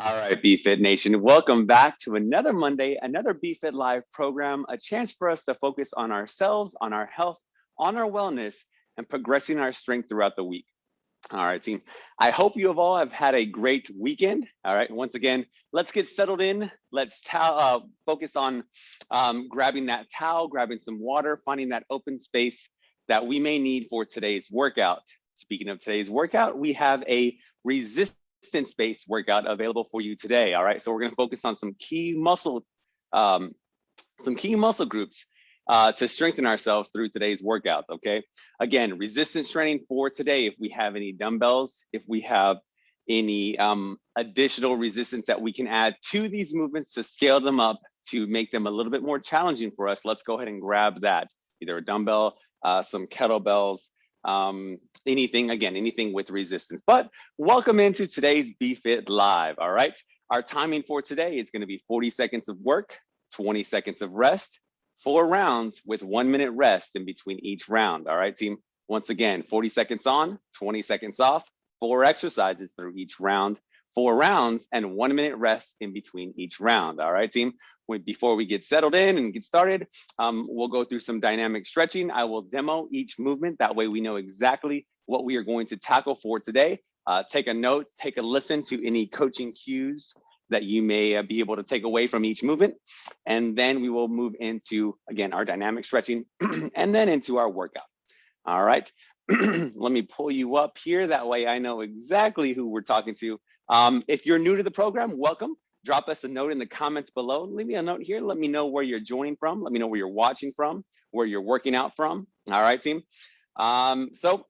All right, BFit Nation, welcome back to another Monday, another BFit Live program, a chance for us to focus on ourselves, on our health, on our wellness, and progressing our strength throughout the week. All right, team. I hope you have all have had a great weekend. All right, once again, let's get settled in. Let's uh, focus on um, grabbing that towel, grabbing some water, finding that open space that we may need for today's workout. Speaking of today's workout, we have a resistance resistance-based workout available for you today. All right, so we're going to focus on some key muscle, um, some key muscle groups uh, to strengthen ourselves through today's workouts. Okay, again, resistance training for today. If we have any dumbbells, if we have any um, additional resistance that we can add to these movements to scale them up to make them a little bit more challenging for us, let's go ahead and grab that. Either a dumbbell, uh, some kettlebells, um, anything, again, anything with resistance. But welcome into today's BFit Live, all right? Our timing for today is gonna be 40 seconds of work, 20 seconds of rest, four rounds with one minute rest in between each round, all right, team? Once again, 40 seconds on, 20 seconds off, four exercises through each round, four rounds and one minute rest in between each round. All right, team. Before we get settled in and get started, um, we'll go through some dynamic stretching. I will demo each movement. That way we know exactly what we are going to tackle for today. Uh, take a note, take a listen to any coaching cues that you may uh, be able to take away from each movement. And then we will move into, again, our dynamic stretching and then into our workout. All right, let me pull you up here. That way I know exactly who we're talking to. Um, if you're new to the program, welcome. Drop us a note in the comments below. Leave me a note here. Let me know where you're joining from. Let me know where you're watching from, where you're working out from. All right, team. Um, so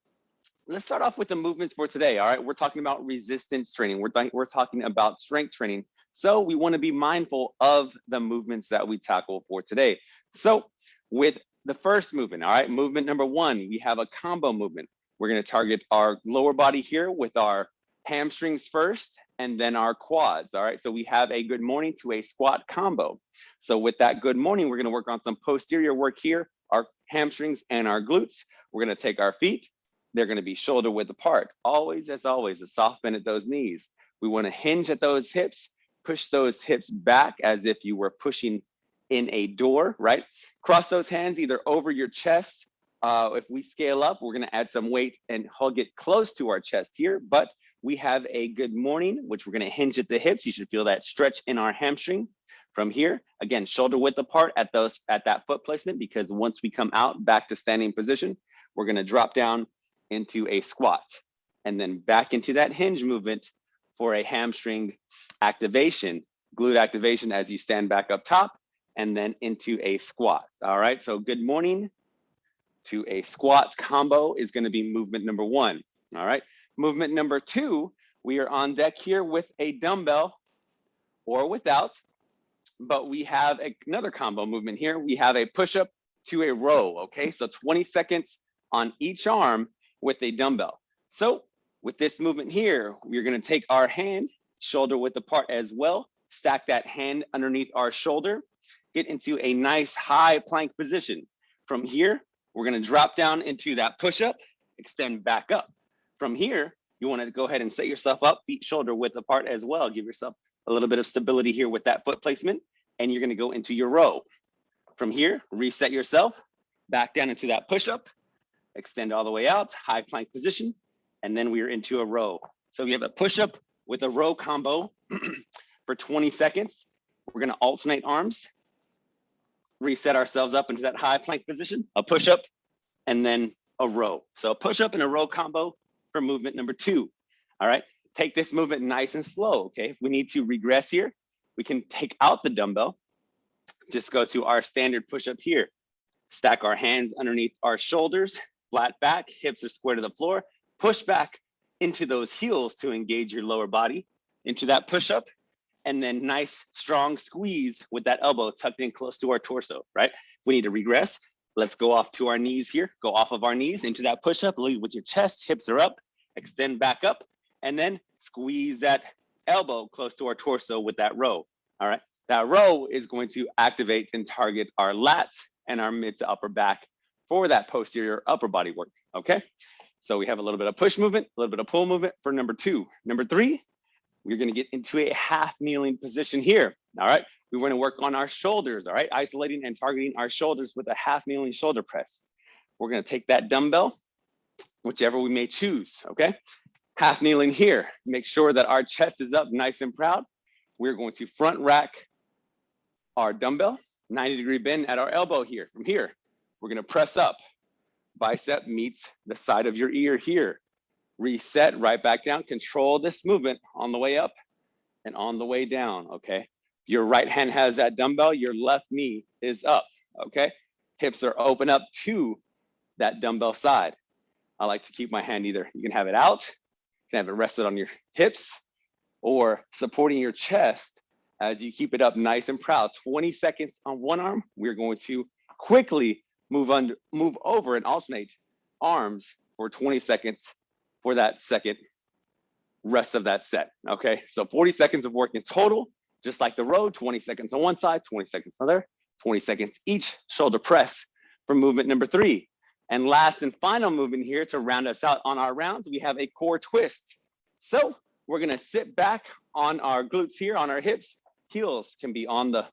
let's start off with the movements for today. All right, we're talking about resistance training. We're, we're talking about strength training. So we want to be mindful of the movements that we tackle for today. So with the first movement, all right, movement number one, we have a combo movement. We're gonna target our lower body here with our hamstrings first and then our quads, all right? So we have a good morning to a squat combo. So with that good morning, we're gonna work on some posterior work here, our hamstrings and our glutes. We're gonna take our feet, they're gonna be shoulder width apart. Always, as always, a soft bend at those knees. We wanna hinge at those hips, push those hips back as if you were pushing in a door, right? Cross those hands either over your chest. Uh, if we scale up, we're gonna add some weight and hug it close to our chest here, but we have a good morning, which we're gonna hinge at the hips. You should feel that stretch in our hamstring. From here, again, shoulder width apart at those at that foot placement, because once we come out back to standing position, we're gonna drop down into a squat and then back into that hinge movement for a hamstring activation, glute activation as you stand back up top and then into a squat. All right, so good morning to a squat combo is gonna be movement number one. All right, movement number two, we are on deck here with a dumbbell or without, but we have another combo movement here. We have a push-up to a row, okay? So 20 seconds on each arm with a dumbbell. So with this movement here, we're gonna take our hand, shoulder width apart as well, stack that hand underneath our shoulder, get into a nice high plank position. From here, we're gonna drop down into that push-up, extend back up. From here, you wanna go ahead and set yourself up, feet shoulder width apart as well. Give yourself a little bit of stability here with that foot placement, and you're gonna go into your row. From here, reset yourself, back down into that push-up, extend all the way out, high plank position, and then we are into a row. So we have a push-up with a row combo for 20 seconds. We're gonna alternate arms reset ourselves up into that high plank position, a push up, and then a row. So a push up and a row combo for movement number two. All right, take this movement nice and slow, okay? If we need to regress here, we can take out the dumbbell, just go to our standard push up here. Stack our hands underneath our shoulders, flat back, hips are square to the floor, push back into those heels to engage your lower body into that push up and then nice strong squeeze with that elbow tucked in close to our torso, right? If we need to regress, let's go off to our knees here, go off of our knees into that push-up, lead with your chest, hips are up, extend back up, and then squeeze that elbow close to our torso with that row, all right? That row is going to activate and target our lats and our mid to upper back for that posterior upper body work, okay? So we have a little bit of push movement, a little bit of pull movement for number two. Number three, we're gonna get into a half kneeling position here, all right? We wanna work on our shoulders, all right? Isolating and targeting our shoulders with a half kneeling shoulder press. We're gonna take that dumbbell, whichever we may choose, okay? Half kneeling here, make sure that our chest is up nice and proud. We're going to front rack our dumbbell, 90 degree bend at our elbow here. From here, we're gonna press up. Bicep meets the side of your ear here. Reset, right back down. Control this movement on the way up and on the way down, okay? Your right hand has that dumbbell, your left knee is up, okay? Hips are open up to that dumbbell side. I like to keep my hand either, you can have it out, you can have it rested on your hips, or supporting your chest as you keep it up nice and proud. 20 seconds on one arm, we're going to quickly move under, move over and alternate arms for 20 seconds for that second rest of that set. Okay, so 40 seconds of work in total, just like the row, 20 seconds on one side, 20 seconds on the other, 20 seconds each shoulder press for movement number three. And last and final movement here to round us out on our rounds, we have a core twist. So we're gonna sit back on our glutes here, on our hips. Heels can be on the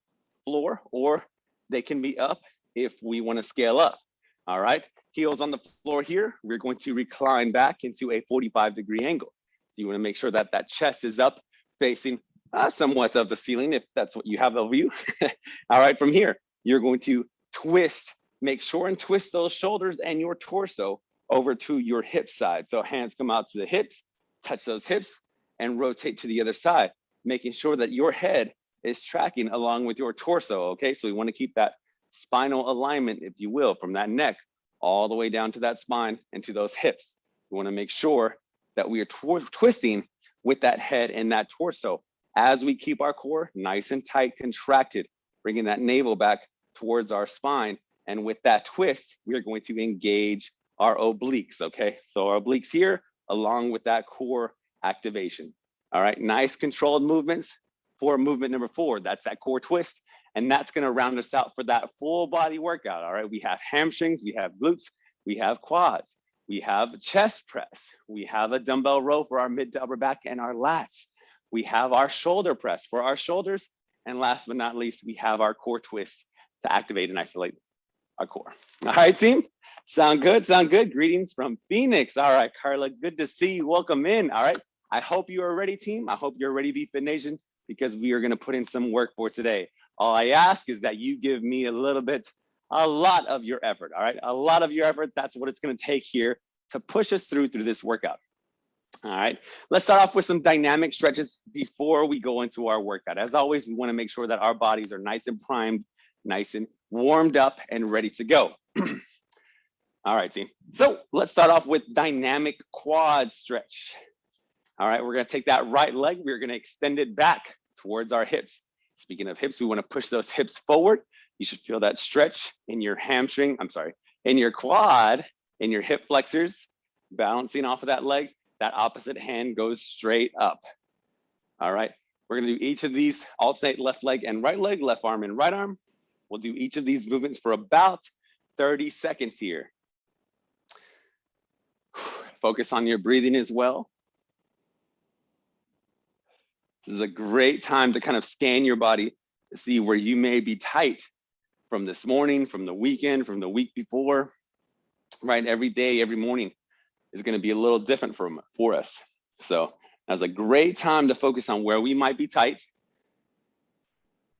floor or they can be up if we wanna scale up. All right, heels on the floor here. We're going to recline back into a 45 degree angle. So you wanna make sure that that chest is up facing uh, somewhat of the ceiling if that's what you have over you. All right, from here, you're going to twist, make sure and twist those shoulders and your torso over to your hip side. So hands come out to the hips, touch those hips and rotate to the other side, making sure that your head is tracking along with your torso, okay? So we wanna keep that spinal alignment, if you will, from that neck all the way down to that spine and to those hips. We wanna make sure that we are tw twisting with that head and that torso as we keep our core nice and tight, contracted, bringing that navel back towards our spine. And with that twist, we are going to engage our obliques, okay? So our obliques here, along with that core activation. All right, nice controlled movements for movement number four. That's that core twist. And that's gonna round us out for that full body workout. All right, we have hamstrings, we have glutes, we have quads, we have chest press, we have a dumbbell row for our mid to upper back and our lats. We have our shoulder press for our shoulders. And last but not least, we have our core twist to activate and isolate our core. All right, team. Sound good? Sound good? Greetings from Phoenix. All right, Carla, good to see you. Welcome in. All right. I hope you are ready, team. I hope you're ready, BFit Nation, because we are going to put in some work for today. All I ask is that you give me a little bit, a lot of your effort. All right. A lot of your effort. That's what it's going to take here to push us through through this workout. All right, let's start off with some dynamic stretches before we go into our workout. As always, we wanna make sure that our bodies are nice and primed, nice and warmed up and ready to go. All right, team. So let's start off with dynamic quad stretch. All right, we're gonna take that right leg, we're gonna extend it back towards our hips. Speaking of hips, we wanna push those hips forward. You should feel that stretch in your hamstring, I'm sorry, in your quad, in your hip flexors, balancing off of that leg that opposite hand goes straight up. All right, we're gonna do each of these, alternate left leg and right leg, left arm and right arm. We'll do each of these movements for about 30 seconds here. Focus on your breathing as well. This is a great time to kind of scan your body to see where you may be tight from this morning, from the weekend, from the week before, right? Every day, every morning, is going to be a little different for, for us. So that's a great time to focus on where we might be tight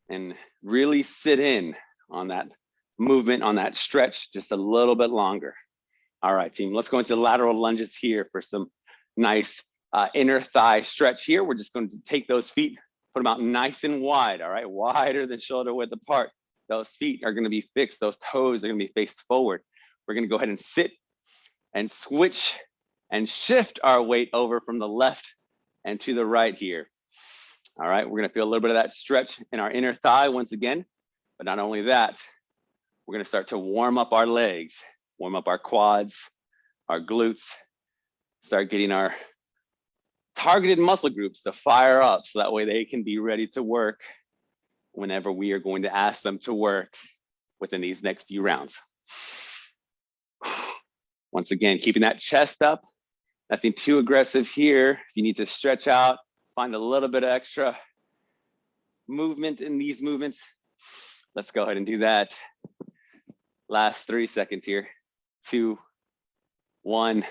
and really sit in on that movement, on that stretch just a little bit longer. All right, team, let's go into lateral lunges here for some nice uh, inner thigh stretch here. We're just going to take those feet, put them out nice and wide, all right, wider than shoulder width apart. Those feet are gonna be fixed, those toes are gonna be faced forward. We're gonna go ahead and sit and switch and shift our weight over from the left and to the right here. All right, we're gonna feel a little bit of that stretch in our inner thigh once again, but not only that, we're gonna start to warm up our legs, warm up our quads, our glutes, start getting our targeted muscle groups to fire up so that way they can be ready to work whenever we are going to ask them to work within these next few rounds. Once again, keeping that chest up, nothing too aggressive here. If you need to stretch out, find a little bit of extra movement in these movements. Let's go ahead and do that. Last three seconds here. Two, one.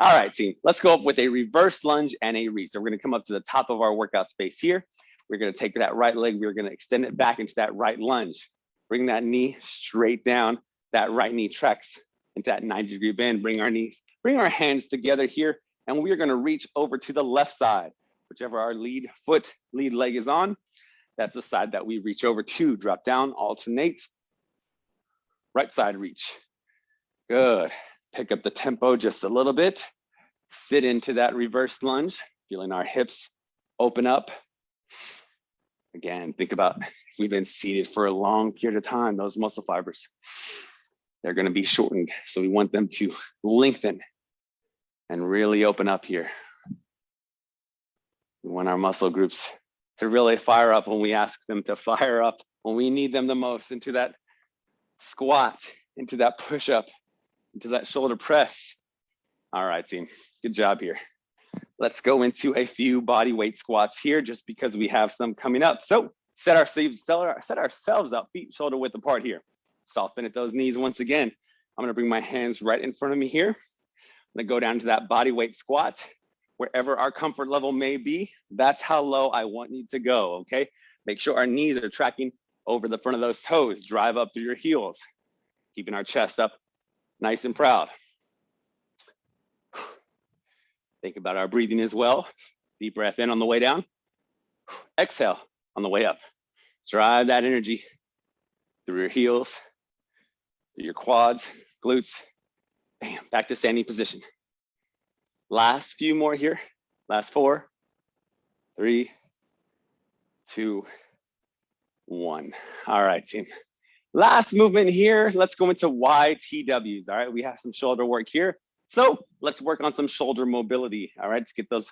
All right, team, let's go up with a reverse lunge and a reach. So we're gonna come up to the top of our workout space here. We're gonna take that right leg, we're gonna extend it back into that right lunge. Bring that knee straight down. That right knee tracks into that 90 degree bend. Bring our knees, bring our hands together here, and we're gonna reach over to the left side, whichever our lead foot, lead leg is on. That's the side that we reach over to. Drop down, alternate. Right side reach. Good. Pick up the tempo just a little bit. Sit into that reverse lunge, feeling our hips open up. Again, think about if we've been seated for a long period of time, those muscle fibers, they're gonna be shortened. So we want them to lengthen and really open up here. We want our muscle groups to really fire up when we ask them to fire up, when we need them the most into that squat, into that push up, into that shoulder press. All right, team, good job here. Let's go into a few body weight squats here just because we have some coming up. So set set ourselves up, feet shoulder width apart here. Soften at those knees once again. I'm gonna bring my hands right in front of me here. I'm gonna go down to that body weight squat wherever our comfort level may be, that's how low I want you to go, okay? Make sure our knees are tracking over the front of those toes, drive up through your heels, keeping our chest up nice and proud. Think about our breathing as well. Deep breath in on the way down. Exhale on the way up. Drive that energy through your heels, your quads, glutes. Bam, back to standing position. Last few more here. Last four, three, two, one. All right, team. Last movement here. Let's go into YTWs. All right, we have some shoulder work here. So let's work on some shoulder mobility. All right, to get those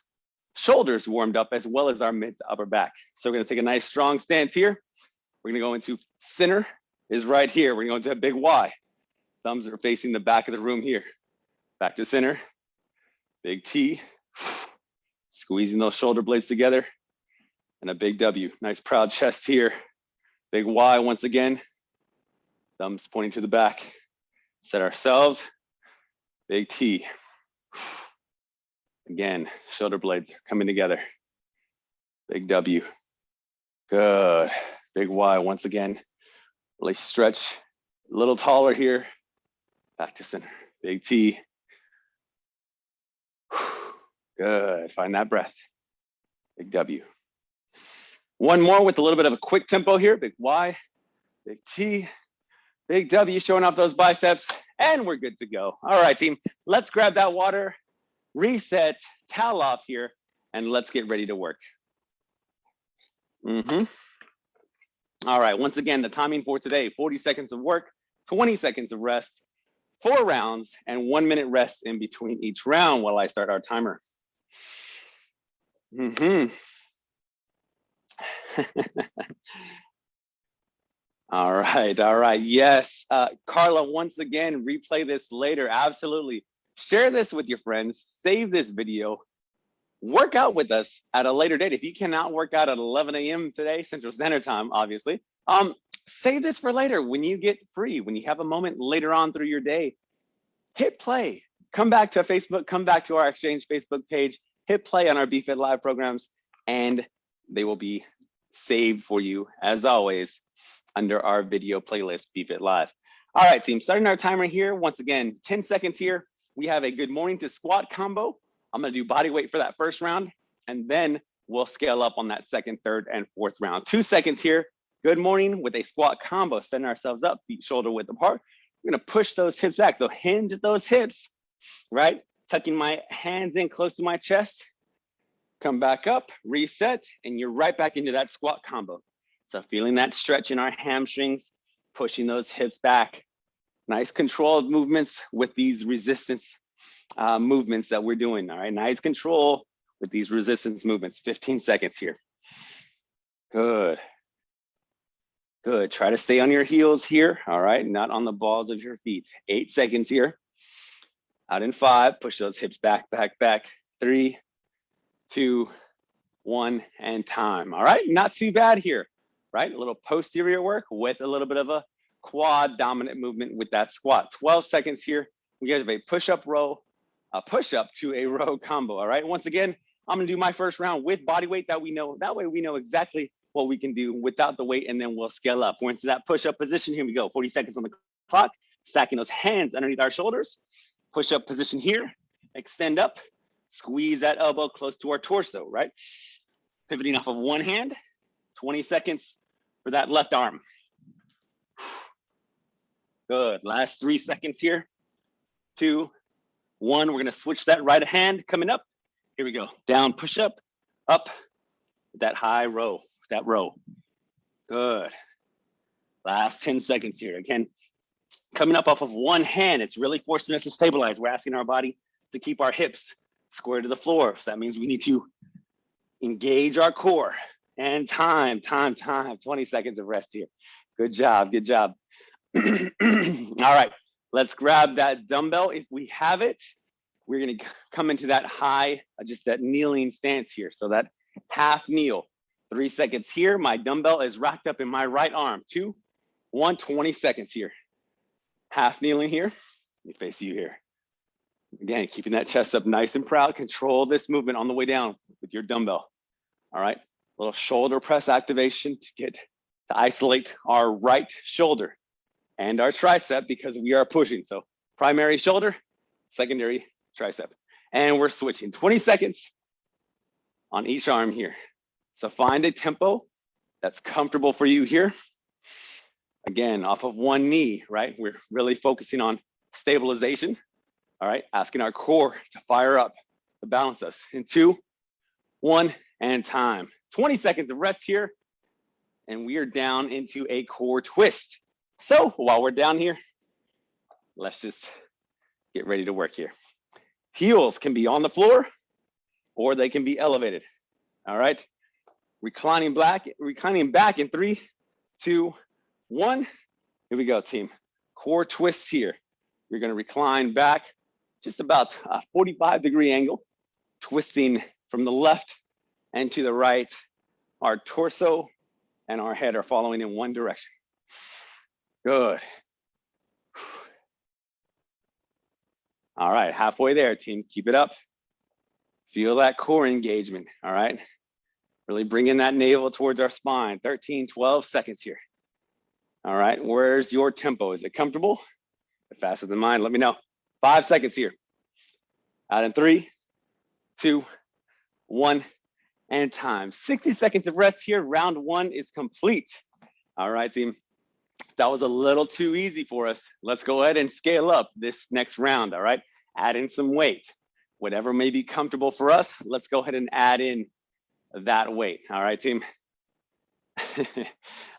shoulders warmed up as well as our mid to upper back. So we're gonna take a nice strong stance here. We're gonna go into center is right here. We're gonna go into a big Y. Thumbs are facing the back of the room here. Back to center, Big T, squeezing those shoulder blades together, and a big W. Nice proud chest here. Big Y once again. Thumbs pointing to the back. Set ourselves. Big T. Again, shoulder blades coming together. Big W. Good. Big Y once again. Really stretch. A little taller here. Back to center. Big T. Good, find that breath. Big W. One more with a little bit of a quick tempo here. Big Y, big T, big W showing off those biceps, and we're good to go. All right, team, let's grab that water, reset, towel off here, and let's get ready to work. Mm -hmm. All right, once again, the timing for today, 40 seconds of work, 20 seconds of rest, four rounds, and one minute rest in between each round while I start our timer. Mm-hmm. all right, all right. Yes, uh, Carla, once again, replay this later. Absolutely. Share this with your friends, save this video, work out with us at a later date. If you cannot work out at 11 a.m. today, Central Standard Time, obviously, um, save this for later when you get free, when you have a moment later on through your day, hit play, come back to Facebook, come back to our Exchange Facebook page, hit play on our BFit Live programs, and they will be saved for you, as always, under our video playlist, BFit Live. All right, team, starting our timer here. Once again, 10 seconds here. We have a good morning to squat combo. I'm gonna do body weight for that first round, and then we'll scale up on that second, third, and fourth round. Two seconds here. Good morning with a squat combo, setting ourselves up, feet shoulder width apart. We're gonna push those hips back. So hinge at those hips, right? Tucking my hands in close to my chest. Come back up, reset, and you're right back into that squat combo. So feeling that stretch in our hamstrings, pushing those hips back. Nice controlled movements with these resistance uh, movements that we're doing, all right? Nice control with these resistance movements, 15 seconds here. Good. Good, try to stay on your heels here, all right? Not on the balls of your feet. Eight seconds here. Out in five, push those hips back, back, back. Three, two, one, and time. All right, not too bad here, right? A little posterior work with a little bit of a quad dominant movement with that squat. 12 seconds here. We guys have a push-up row, a push-up to a row combo, all right? Once again, I'm gonna do my first round with body weight that we know. That way we know exactly what we can do without the weight and then we'll scale up. We're into that push-up position. Here we go, 40 seconds on the clock. Stacking those hands underneath our shoulders. Push-up position here, extend up, squeeze that elbow close to our torso, right? Pivoting off of one hand, 20 seconds for that left arm. Good, last three seconds here. Two, one, we're gonna switch that right hand coming up. Here we go, down, push up, up, that high row, that row. Good. Last 10 seconds here. Again, coming up off of one hand, it's really forcing us to stabilize. We're asking our body to keep our hips square to the floor. So that means we need to engage our core and time, time, time, 20 seconds of rest here. Good job, good job. All right, let's grab that dumbbell. If we have it, we're gonna come into that high, uh, just that kneeling stance here. So that half kneel, three seconds here. My dumbbell is racked up in my right arm. Two, one, 20 seconds here. Half kneeling here, let me face you here. Again, keeping that chest up nice and proud. Control this movement on the way down with your dumbbell. All right, little shoulder press activation to get to isolate our right shoulder and our tricep because we are pushing. So primary shoulder, secondary tricep. And we're switching 20 seconds on each arm here. So find a tempo that's comfortable for you here. Again, off of one knee, right? We're really focusing on stabilization. All right, asking our core to fire up to balance us in two, one, and time. 20 seconds of rest here. And we are down into a core twist. So while we're down here, let's just get ready to work here. Heels can be on the floor or they can be elevated. All right. Reclining back, reclining back in three, two, one. Here we go, team. Core twists here. You're gonna recline back just about a 45 degree angle, twisting from the left and to the right. Our torso and our head are following in one direction. Good. All right, halfway there, team. Keep it up. Feel that core engagement, all right? Really bringing that navel towards our spine. 13, 12 seconds here. All right, where's your tempo? Is it comfortable? Faster than mine, let me know. Five seconds here. Out in three, two, one, and time. 60 seconds of rest here. Round one is complete. All right, team. That was a little too easy for us. Let's go ahead and scale up this next round, all right? Add in some weight. Whatever may be comfortable for us, let's go ahead and add in that weight. All right, team.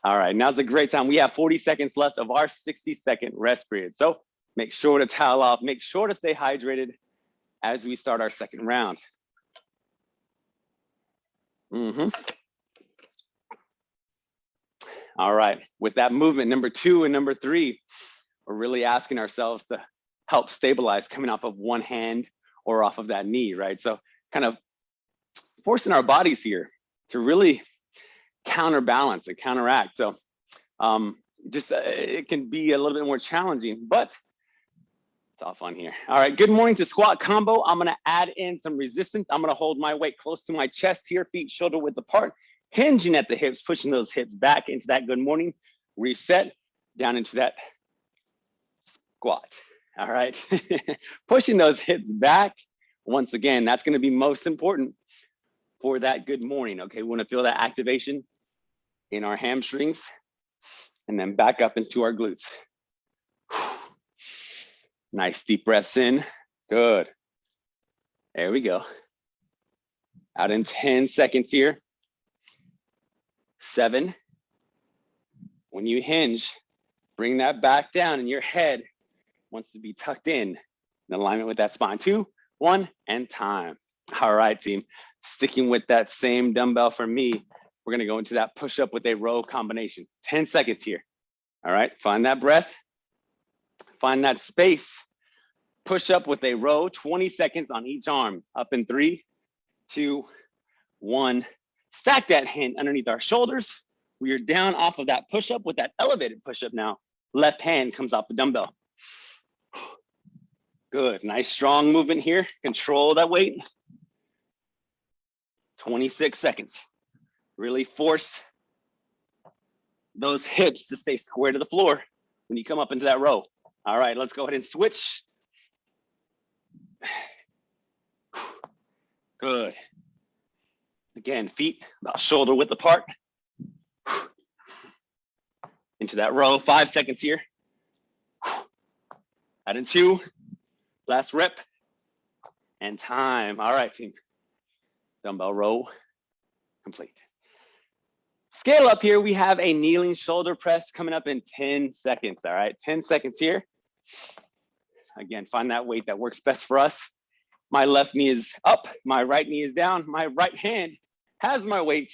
all right, now's a great time. We have 40 seconds left of our 60 second rest period. So make sure to towel off, make sure to stay hydrated as we start our second round. Mm -hmm. All right, with that movement, number two and number three, we're really asking ourselves to help stabilize coming off of one hand or off of that knee, right? So kind of forcing our bodies here to really counterbalance and counteract. So um, just uh, it can be a little bit more challenging, but it's all fun here. All right, good morning to squat combo. I'm gonna add in some resistance. I'm gonna hold my weight close to my chest here, feet shoulder width apart, hinging at the hips, pushing those hips back into that good morning, reset, down into that squat. All right, pushing those hips back. Once again, that's gonna be most important for that good morning. Okay, we wanna feel that activation in our hamstrings and then back up into our glutes. Nice deep breaths in. Good. There we go. Out in 10 seconds here. Seven. When you hinge, bring that back down and your head wants to be tucked in in alignment with that spine. Two, one, and time. All right, team. Sticking with that same dumbbell for me, we're gonna go into that push up with a row combination. 10 seconds here. All right, find that breath. Find that space. Push up with a row, 20 seconds on each arm. Up in three, two, one. Stack that hand underneath our shoulders. We are down off of that push-up with that elevated push-up now. Left hand comes off the dumbbell. Good, nice strong movement here. Control that weight. 26 seconds. Really force those hips to stay square to the floor when you come up into that row. All right, let's go ahead and switch. Good. Again, feet about shoulder width apart. Into that row, five seconds here. Add in two, last rep, and time. All right, team. Dumbbell row complete. Scale up here, we have a kneeling shoulder press coming up in 10 seconds, all right? 10 seconds here. Again, find that weight that works best for us. My left knee is up, my right knee is down, my right hand has my weight,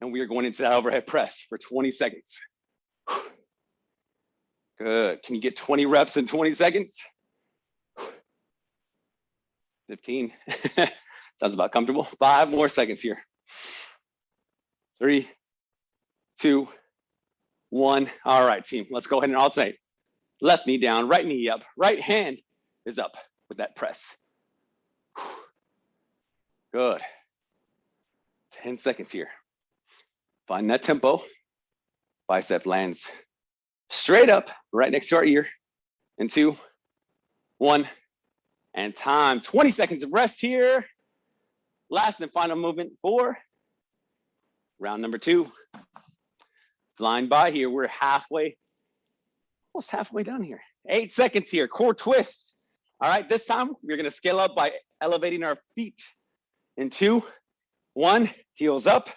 and we are going into that overhead press for 20 seconds. Good, can you get 20 reps in 20 seconds? 15, sounds about comfortable. Five more seconds here. Three, two, one. All right, team, let's go ahead and alternate. Left knee down, right knee up, right hand is up with that press. Good. 10 seconds here. Find that tempo. Bicep lands straight up right next to our ear. And two, one, and time. 20 seconds of rest here. Last and final movement for round number two. Flying by here, we're halfway, almost halfway down here. Eight seconds here, core twist. All right, this time we're gonna scale up by elevating our feet in two, one, heels up,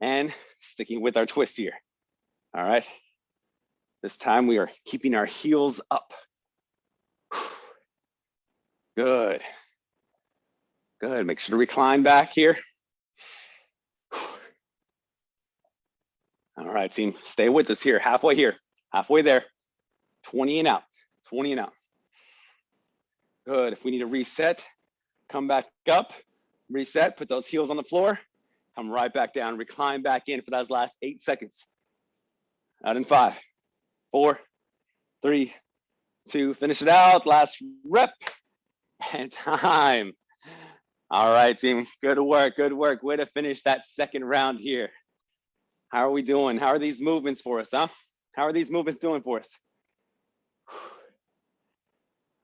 and sticking with our twist here. All right, this time we are keeping our heels up. Good. Good, make sure to recline back here. All right, team, stay with us here, halfway here, halfway there. 20 and out, 20 and out. Good, if we need to reset, come back up, reset, put those heels on the floor, come right back down, recline back in for those last eight seconds. Out in five, four, three, two, finish it out, last rep, and time. All right, team, good work, good work. Way to finish that second round here. How are we doing? How are these movements for us, huh? How are these movements doing for us?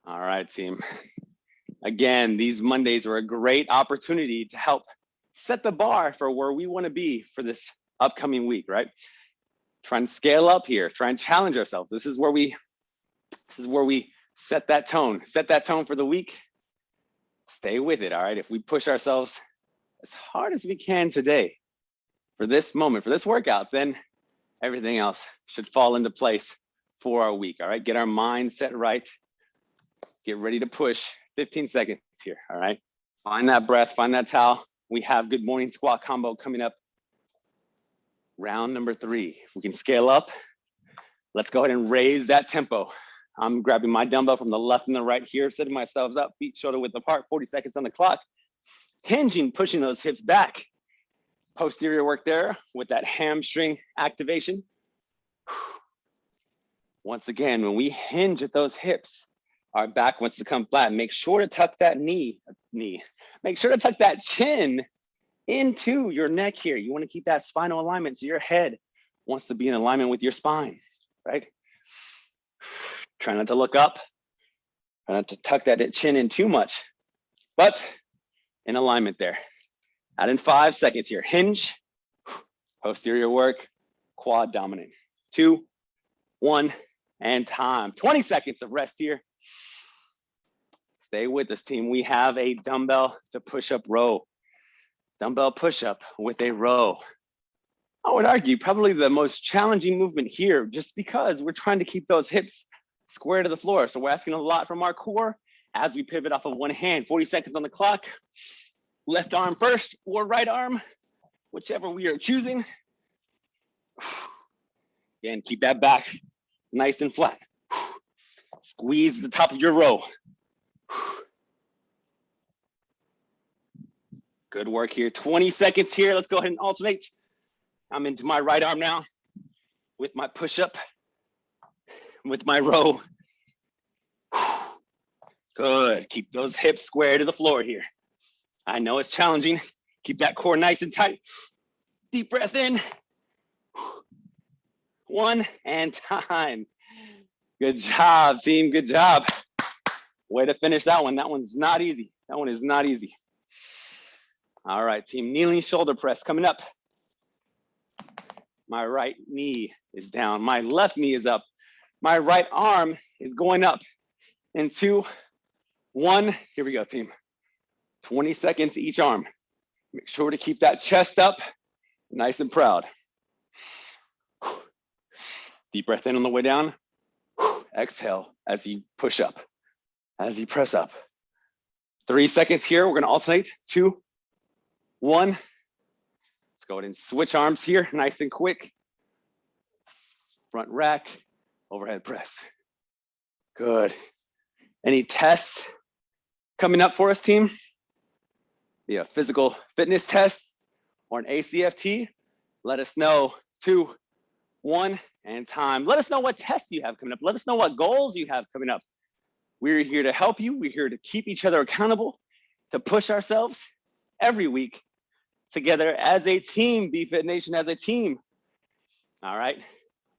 All right, team. Again, these Mondays are a great opportunity to help set the bar for where we want to be for this upcoming week, right? Try and scale up here, try and challenge ourselves. This is where we this is where we set that tone, set that tone for the week. Stay with it, all right? If we push ourselves as hard as we can today for this moment, for this workout, then everything else should fall into place for our week, all right? Get our mindset right. Get ready to push 15 seconds here, all right? Find that breath, find that towel. We have good morning squat combo coming up. Round number three. If we can scale up, let's go ahead and raise that tempo. I'm grabbing my dumbbell from the left and the right here, setting myself up, feet shoulder width apart, 40 seconds on the clock. Hinging, pushing those hips back. Posterior work there with that hamstring activation. Once again, when we hinge at those hips, our back wants to come flat. Make sure to tuck that knee, knee. Make sure to tuck that chin into your neck here. You want to keep that spinal alignment so your head wants to be in alignment with your spine, right? Try not to look up. Try not to tuck that chin in too much, but in alignment there. Add in five seconds here. Hinge, posterior work, quad dominant. Two, one, and time. 20 seconds of rest here. Stay with us, team. We have a dumbbell to push up row. Dumbbell push up with a row. I would argue probably the most challenging movement here just because we're trying to keep those hips square to the floor. So we're asking a lot from our core as we pivot off of one hand, 40 seconds on the clock. Left arm first or right arm, whichever we are choosing. Again, keep that back nice and flat. Squeeze the top of your row. Good work here. 20 seconds here. Let's go ahead and alternate. I'm into my right arm now with my push-up, with my row. Good. Keep those hips square to the floor here. I know it's challenging. Keep that core nice and tight. Deep breath in. One and time. Good job, team. Good job. Way to finish that one. That one's not easy. That one is not easy. All right, team. Kneeling shoulder press coming up. My right knee is down. My left knee is up. My right arm is going up. In two, one. Here we go, team. 20 seconds each arm. Make sure to keep that chest up, nice and proud. Deep breath in on the way down. Exhale as you push up, as you press up. Three seconds here. We're going to alternate. Two, one. Let's go ahead and switch arms here, nice and quick. Front rack, overhead press. Good. Any tests coming up for us, team? Be a physical fitness test or an ACFT? Let us know. Two, one, and time. Let us know what tests you have coming up. Let us know what goals you have coming up. We're here to help you. We're here to keep each other accountable, to push ourselves every week together as a team, BFit Nation as a team. All right,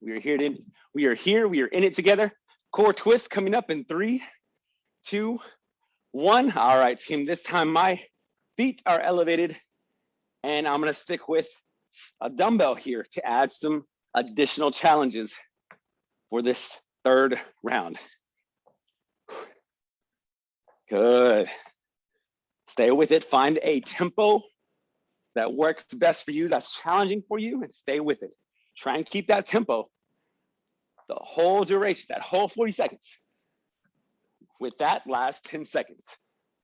we are here to, we are here, we are in it together. Core twist coming up in three, two, one. All right, team, this time my feet are elevated and I'm gonna stick with a dumbbell here to add some additional challenges for this third round. Good. Stay with it. Find a tempo that works best for you, that's challenging for you, and stay with it. Try and keep that tempo the whole duration, that whole 40 seconds. With that last 10 seconds.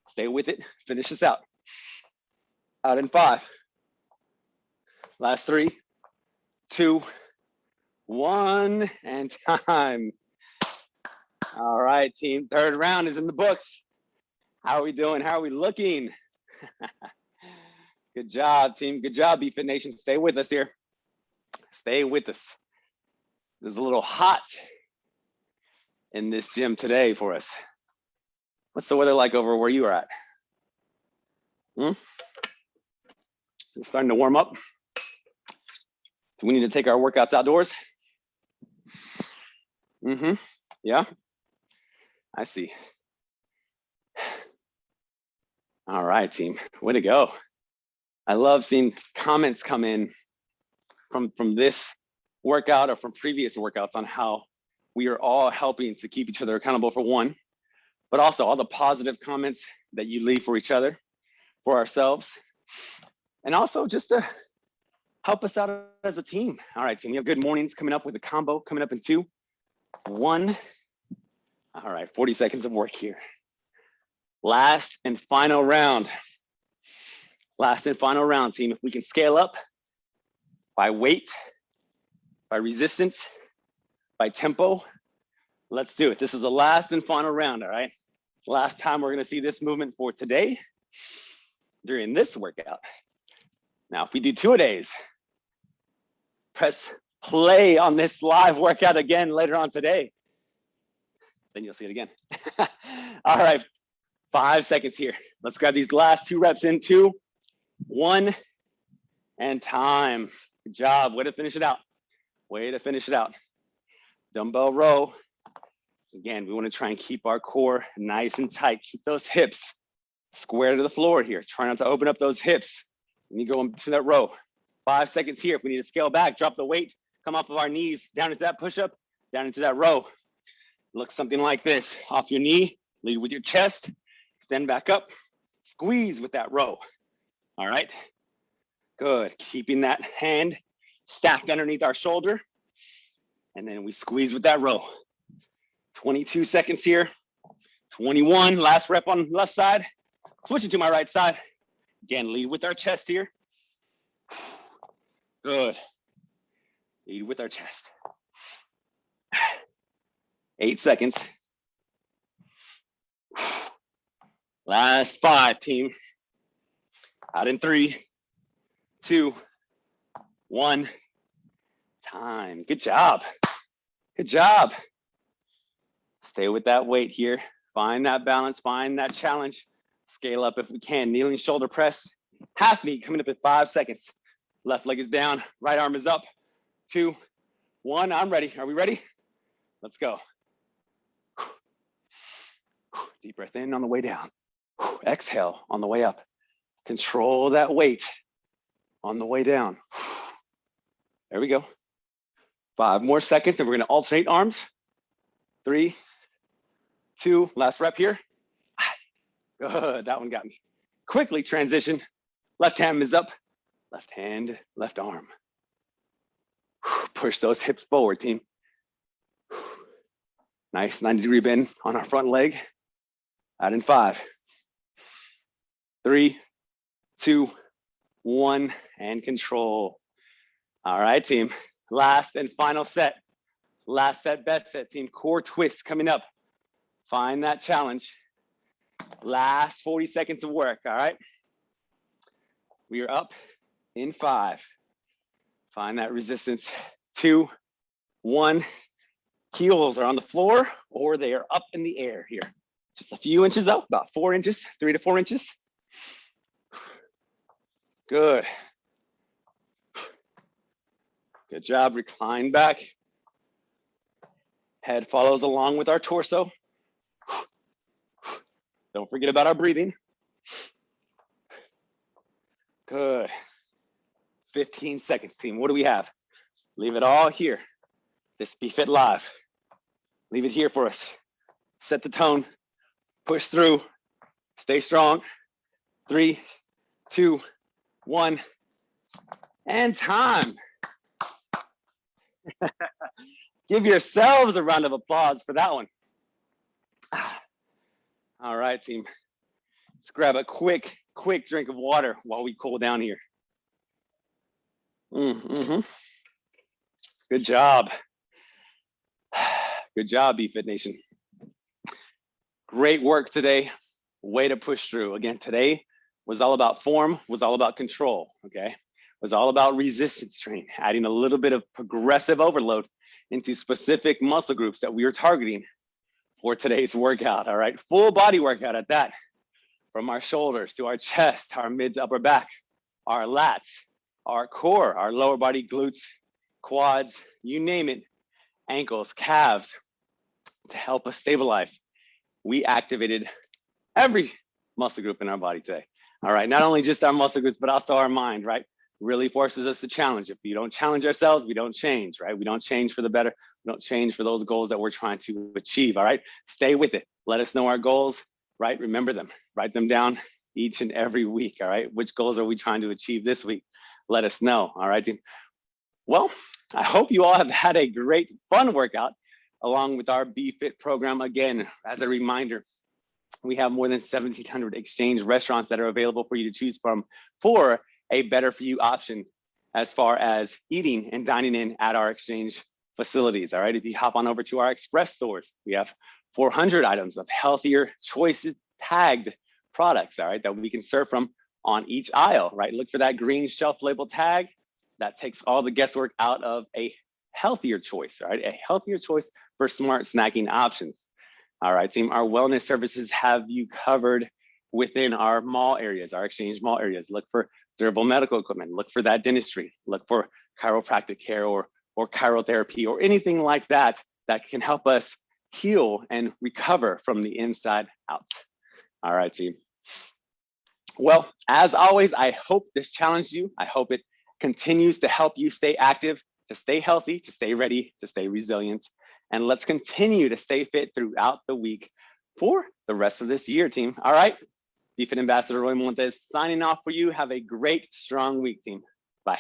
Stay with it, finish this out. Out in five. Last three, two, one, and time. All right, team, third round is in the books. How are we doing? How are we looking? Good job, team. Good job, BFit Nation. Stay with us here. Stay with us. It's a little hot in this gym today for us. What's the weather like over where you are at? Hmm? It's starting to warm up. Do we need to take our workouts outdoors? Mm-hmm. Yeah. I see. All right, team. Way to go. I love seeing comments come in from, from this workout or from previous workouts on how we are all helping to keep each other accountable for one, but also all the positive comments that you leave for each other, for ourselves, and also just to help us out as a team. All right, team, you have good mornings coming up with a combo coming up in two, one. All right, 40 seconds of work here. Last and final round. Last and final round, team. If we can scale up by weight, by resistance, by tempo, let's do it. This is the last and final round, all right? Last time we're gonna see this movement for today during this workout. Now, if we do two a days, press play on this live workout again later on today. Then you'll see it again. All right, five seconds here. Let's grab these last two reps in two, one, and time. Good job, way to finish it out. Way to finish it out. Dumbbell row. Again, we wanna try and keep our core nice and tight. Keep those hips square to the floor here. Try not to open up those hips. When you go into that row. Five seconds here. If we need to scale back, drop the weight, come off of our knees, down into that push-up, down into that row. Look something like this. Off your knee, lead with your chest, extend back up, squeeze with that row. All right, good. Keeping that hand stacked underneath our shoulder. And then we squeeze with that row. 22 seconds here. 21, last rep on left side. Switching to my right side. Again, lead with our chest here. Good. Lead with our chest. Eight seconds. Last five, team. Out in three, two, one. Time. Good job. Good job. Stay with that weight here. Find that balance, find that challenge. Scale up if we can. Kneeling shoulder press. Half knee coming up in five seconds. Left leg is down, right arm is up. Two, one, I'm ready. Are we ready? Let's go. Deep breath in on the way down. Exhale on the way up. Control that weight on the way down. There we go. Five more seconds and we're gonna alternate arms. Three, two, last rep here. Good, that one got me. Quickly transition. Left hand is up, left hand, left arm. Push those hips forward, team. Nice 90 degree bend on our front leg. Out in five, three, two, one, and control. All right, team. Last and final set. Last set, best set, team. Core twist coming up. Find that challenge. Last 40 seconds of work, all right? We are up in five. Find that resistance. Two, one. Heels are on the floor or they are up in the air here. Just a few inches up, about four inches, three to four inches. Good. Good job, recline back. Head follows along with our torso. Don't forget about our breathing. Good. 15 seconds, team. What do we have? Leave it all here. This BeFit Live. Leave it here for us. Set the tone. Push through. Stay strong. Three, two, one, and time. Give yourselves a round of applause for that one. All right, team. Let's grab a quick, quick drink of water while we cool down here. Mm -hmm. Good job. Good job, BFit Nation. Great work today. Way to push through. Again, today was all about form, was all about control, okay? Was all about resistance training, adding a little bit of progressive overload into specific muscle groups that we are targeting for today's workout, all right? Full body workout at that, from our shoulders to our chest, our mid to upper back, our lats, our core, our lower body glutes, quads, you name it, ankles, calves, to help us stabilize. We activated every muscle group in our body today. All right, not only just our muscle groups, but also our mind, right? Really forces us to challenge. If we don't challenge ourselves, we don't change, right? We don't change for the better. We don't change for those goals that we're trying to achieve, all right? Stay with it. Let us know our goals, right? Remember them, write them down each and every week, all right? Which goals are we trying to achieve this week? Let us know, all right? Well, I hope you all have had a great fun workout along with our BFit program. Again, as a reminder, we have more than 1,700 exchange restaurants that are available for you to choose from for a better for you option as far as eating and dining in at our exchange facilities. All right, if you hop on over to our express stores, we have 400 items of healthier choices tagged products, all right, that we can serve from on each aisle, right? Look for that green shelf label tag. That takes all the guesswork out of a healthier choice, right? A healthier choice for smart snacking options. All right, team, our wellness services have you covered within our mall areas, our exchange mall areas. Look for durable medical equipment, look for that dentistry, look for chiropractic care or, or chirotherapy or anything like that that can help us heal and recover from the inside out. All right, team. Well, as always, I hope this challenged you. I hope it continues to help you stay active, to stay healthy, to stay ready, to stay resilient. And let's continue to stay fit throughout the week for the rest of this year, team. All right. BFit Ambassador Roy Montes signing off for you. Have a great, strong week, team. Bye.